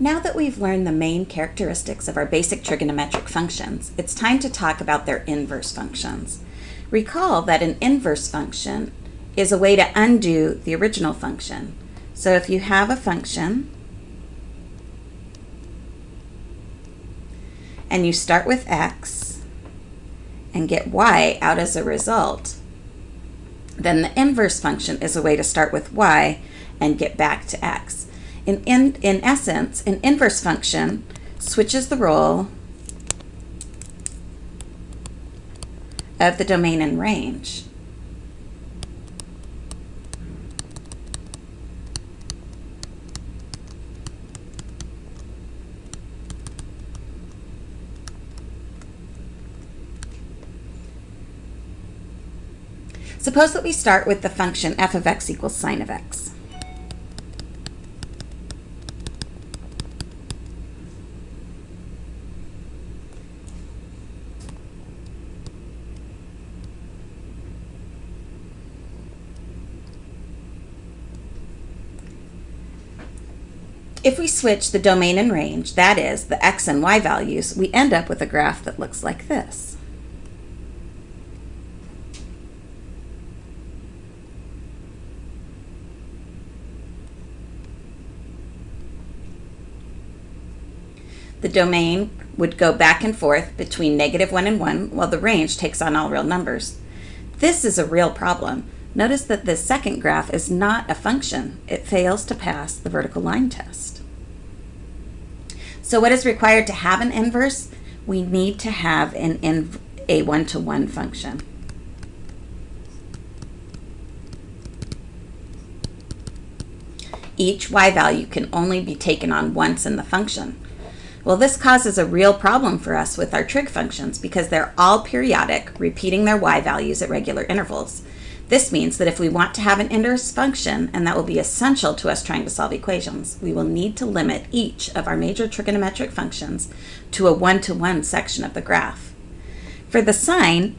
Now that we've learned the main characteristics of our basic trigonometric functions, it's time to talk about their inverse functions. Recall that an inverse function is a way to undo the original function. So if you have a function and you start with x and get y out as a result, then the inverse function is a way to start with y and get back to x. In, in, in essence, an inverse function switches the role of the domain and range. Suppose that we start with the function f of x equals sine of x. If we switch the domain and range, that is, the x and y values, we end up with a graph that looks like this. The domain would go back and forth between negative 1 and 1, while the range takes on all real numbers. This is a real problem. Notice that this second graph is not a function. It fails to pass the vertical line test. So what is required to have an inverse? We need to have an in, a one-to-one -one function. Each y value can only be taken on once in the function. Well, this causes a real problem for us with our trig functions because they're all periodic, repeating their y values at regular intervals. This means that if we want to have an inverse function, and that will be essential to us trying to solve equations, we will need to limit each of our major trigonometric functions to a one-to-one -one section of the graph. For the sine,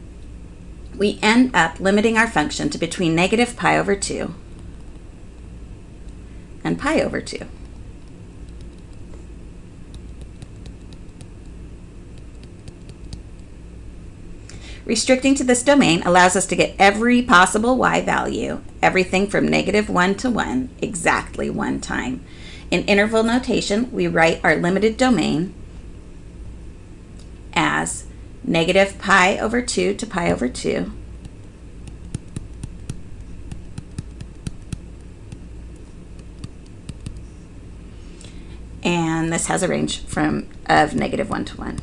we end up limiting our function to between negative pi over 2 and pi over 2. Restricting to this domain allows us to get every possible y value, everything from negative 1 to 1, exactly one time. In interval notation, we write our limited domain as negative pi over 2 to pi over 2. And this has a range from of negative 1 to 1.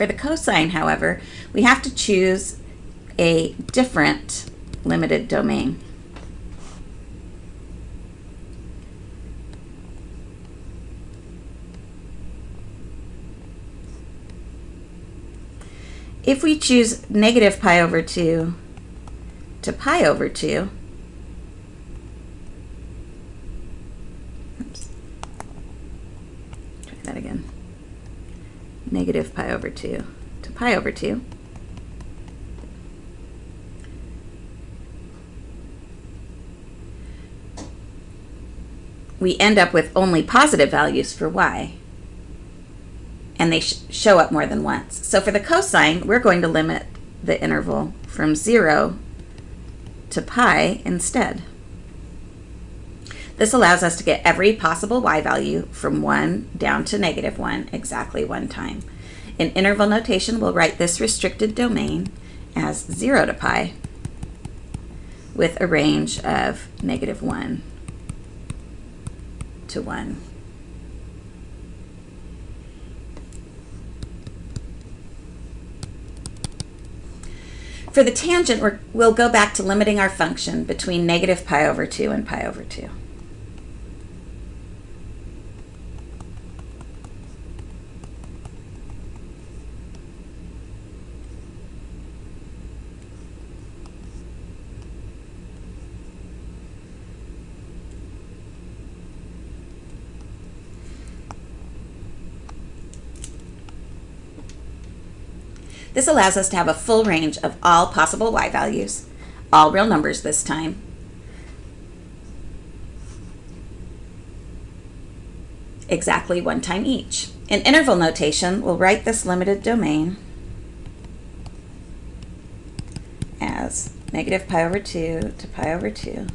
For the cosine, however, we have to choose a different limited domain. If we choose negative pi over 2 to pi over 2, negative pi over 2 to pi over 2. We end up with only positive values for y, and they sh show up more than once. So for the cosine, we're going to limit the interval from 0 to pi instead. This allows us to get every possible y value from 1 down to negative 1 exactly one time. In interval notation, we'll write this restricted domain as 0 to pi with a range of negative 1 to 1. For the tangent, we will go back to limiting our function between negative pi over 2 and pi over 2. This allows us to have a full range of all possible y values, all real numbers this time. exactly one time each. In interval notation, we'll write this limited domain as negative pi over 2 to pi over 2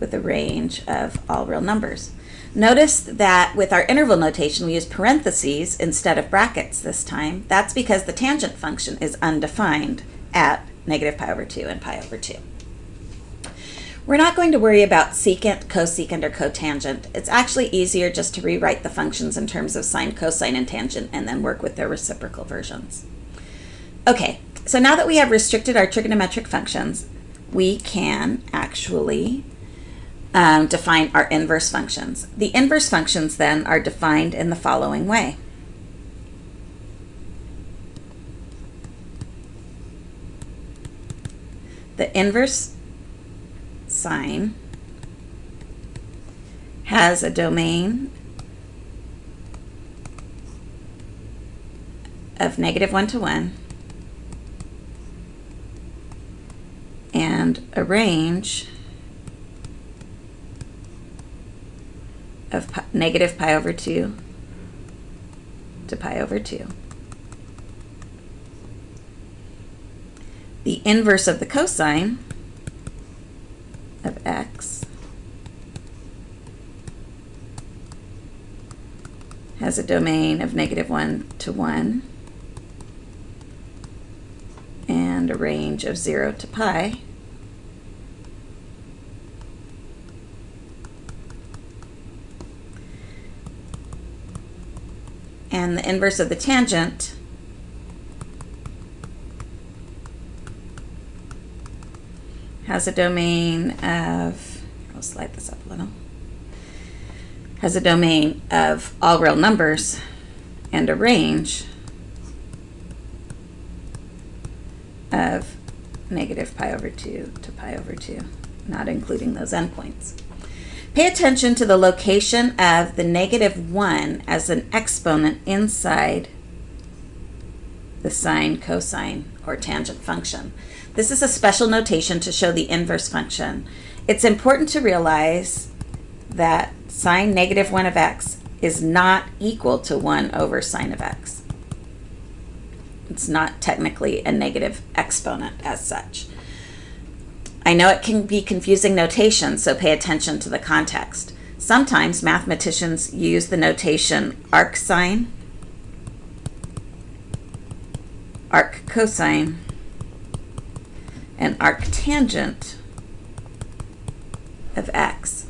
with a range of all real numbers. Notice that with our interval notation, we use parentheses instead of brackets this time. That's because the tangent function is undefined at negative pi over 2 and pi over 2. We're not going to worry about secant, cosecant, or cotangent. It's actually easier just to rewrite the functions in terms of sine, cosine, and tangent and then work with their reciprocal versions. Okay, so now that we have restricted our trigonometric functions, we can actually um, define our inverse functions. The inverse functions then are defined in the following way. The inverse sine has a domain of negative 1 to 1 and a range of pi, negative pi over 2 to pi over 2. The inverse of the cosine of x has a domain of negative 1 to 1 and a range of 0 to pi. And the inverse of the tangent has a domain of, I'll slide this up a little, has a domain of all real numbers and a range of negative pi over 2 to pi over 2, not including those endpoints. Pay attention to the location of the negative 1 as an exponent inside the sine, cosine, or tangent function. This is a special notation to show the inverse function. It's important to realize that sine negative 1 of x is not equal to 1 over sine of x. It's not technically a negative exponent as such. I know it can be confusing notation, so pay attention to the context. Sometimes mathematicians use the notation arc sine, arc cosine, and arc tangent of x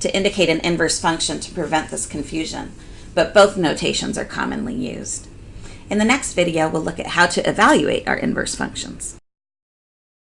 to indicate an inverse function to prevent this confusion, but both notations are commonly used. In the next video, we'll look at how to evaluate our inverse functions.